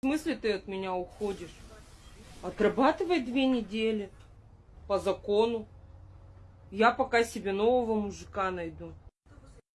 В смысле ты от меня уходишь? Отрабатывай две недели по закону. Я пока себе нового мужика найду.